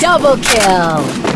Double kill!